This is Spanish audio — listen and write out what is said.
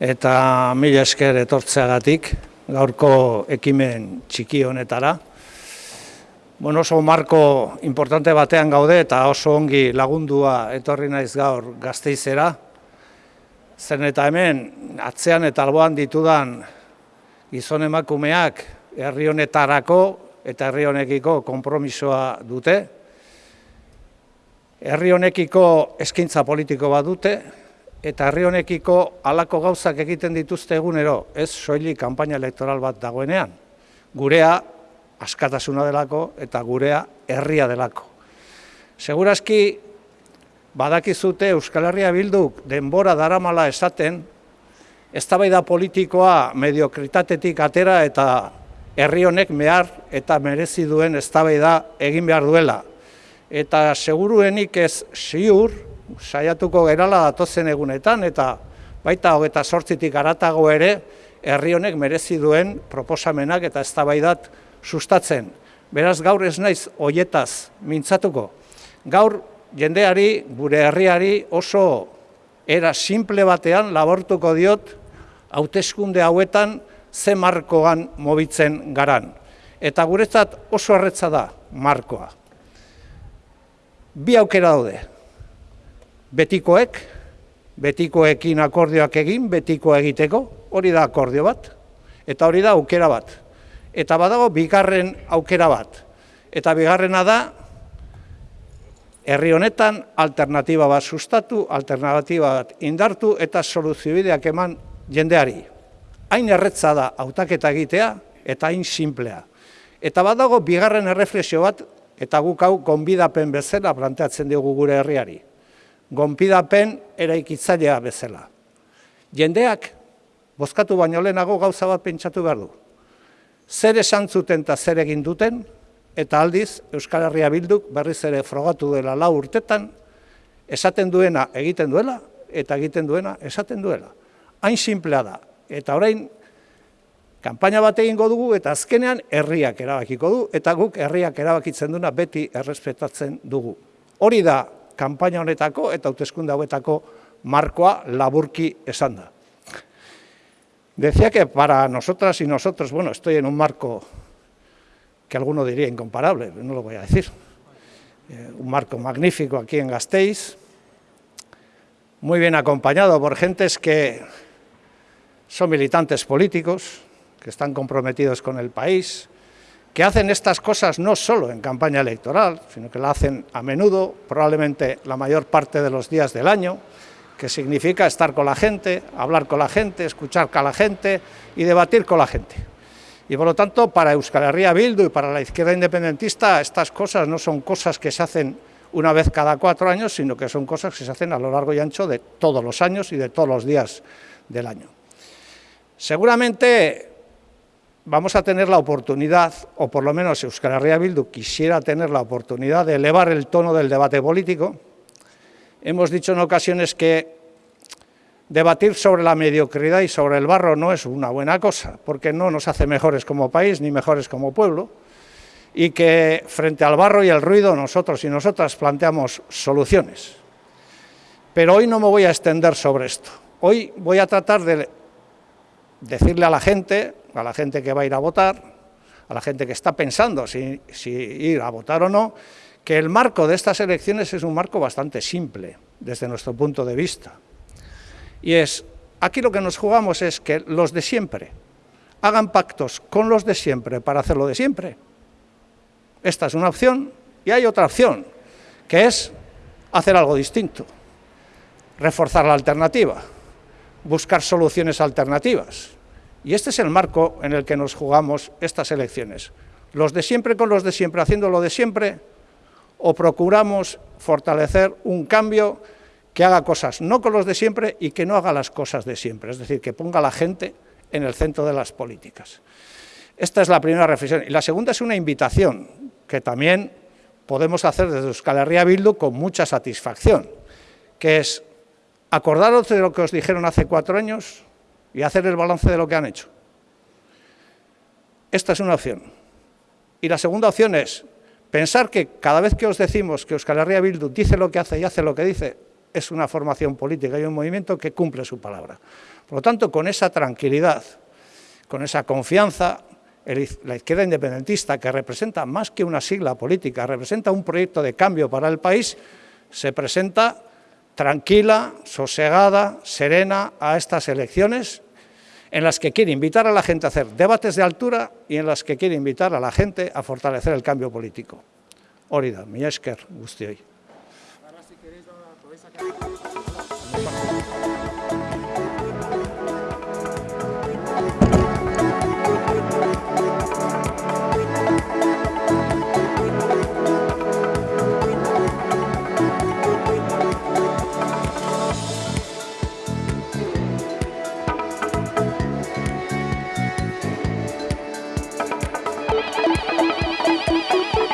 eta mila esker etortzeagatik gaurko ekimen txiki honetara. Bueno, oso marko importante batean gaude eta oso ongi lagundua etorri naiz gaur gazteizera. Zen eta hemen atzean eta alboan ditudan gizon emakumeak herri honetarako eta herri honekiko konpromisoa dute. Herri honekiko eskaintza politiko bat dute, eta herri honekiko halako gauzak egiten dituzte egunero, ez soili kanpaina elektoral bat dagoenean. Gurea askatasuna delako eta gurea herria delako. Segurazki badakizute Euskal Herria bilduk denbora daramala esaten, eztabaida politikoa mediokritatetik atera eta herri honek mehar eta merezi duen eztabaida egin behar duela. Eta seguruenik ez ziur, saiatuko gerala datozen egunetan, eta baita hogeta sortzitik aratago ere, herri honek merezi duen proposamenak eta eztabaidat sustatzen. Beraz, gaur ez naiz hoietaz mintzatuko. Gaur jendeari, gure herriari oso era simple batean labortuko diot hauteskunde hauetan ze markoan mobitzen garan. Eta guretzat oso erretza da markoa. Bi aukera daude, betikoek, betikoekin akordioak egin, betiko egiteko, hori da akordio bat, eta hori da aukera bat. Eta badago bigarren aukera bat. Eta bigarrena da, herri honetan alternatiba bat sustatu, alternatiba bat indartu eta soluziobideak eman jendeari. Hain erretza da hautaketa egitea eta hain simplea. Eta badago bigarren erreflexio bat, eta guk hau gonbidapen bezala planteatzen dugu gure herriari gonpidapen eraikitzailea bezala. Jendeak, bozkatu baino lehenago gauza bat pentsatu behar du. Zer esan zuten eta zer egin duten, eta aldiz, Euskal Herria Bilduk berriz ere frogatu dela lau urtetan, esaten duena egiten duela, eta egiten duena esaten duela. Hain simplea da, eta orain, kanpaina bat egingo dugu, eta azkenean herriak erabakiko du, eta guk herriak erabakitzen duna beti errespetatzen dugu. Hori da kanpaina honetako eta hauteskunde hauetako markoa laburki esan da. Decía que para nosotras y nosotros, bueno, estoy en un marco que alguno diría incomparable, no lo voy a decir, eh, un marco magnífico aquí en Gasteiz, muy bien acompañado por gentes que son militantes políticos, que están comprometidos con el país, que hacen estas cosas no solo en campaña electoral, sino que la hacen a menudo, probablemente la mayor parte de los días del año, que significa estar con la gente, hablar con la gente, escuchar a la gente y debatir con la gente. Y por lo tanto, para Euskal Herria Bildu y para la izquierda independentista, estas cosas no son cosas que se hacen una vez cada cuatro años, sino que son cosas que se hacen a lo largo y ancho de todos los años y de todos los días del año. Seguramente vamos a tener la oportunidad, o por lo menos Euskal Herria Bildu quisiera tener la oportunidad de elevar el tono del debate político. Hemos dicho en ocasiones que debatir sobre la mediocridad y sobre el barro no es una buena cosa, porque no nos hace mejores como país ni mejores como pueblo, y que frente al barro y el ruido nosotros y nosotras planteamos soluciones. Pero hoy no me voy a extender sobre esto. Hoy voy a tratar de decirle a la gente, a la gente que va a ir a votar, a la gente que está pensando si, ir a votar o no, que el marco de estas elecciones es un marco bastante simple, desde nuestro punto de vista. Y es, aquí lo que nos jugamos es que los de siempre hagan pactos con los de siempre para hacerlo de siempre. Esta es una opción, y hay otra opción, que es hacer algo distinto, reforzar la alternativa, buscar soluciones alternativas. Y este es el marco en el que nos jugamos estas elecciones. Los de siempre con los de siempre, haciendo lo de siempre, o procuramos fortalecer un cambio que haga cosas no con los de siempre y que no haga las cosas de siempre, es decir, que ponga a la gente en el centro de las políticas. Esta es la primera reflexión. Y la segunda es una invitación que también podemos hacer desde Euskal Herria Bildu con mucha satisfacción, que es acordaros de lo que os dijeron hace cuatro años, y hacer el balance de lo que han hecho. Esta es una opción. Y la segunda opción es pensar que cada vez que os decimos que Euskal Herria Bildu dice lo que hace y hace lo que dice, es una formación política y un movimiento que cumple su palabra. Por lo tanto, con esa tranquilidad, con esa confianza, la izquierda independentista, que representa más que una sigla política, representa un proyecto de cambio para el país, se presenta tranquila, sosegada, serena a estas elecciones, en las que quiere invitar a la gente a hacer debates de altura y en las que quiere invitar a la gente a fortalecer el cambio político. Hori da, mi esker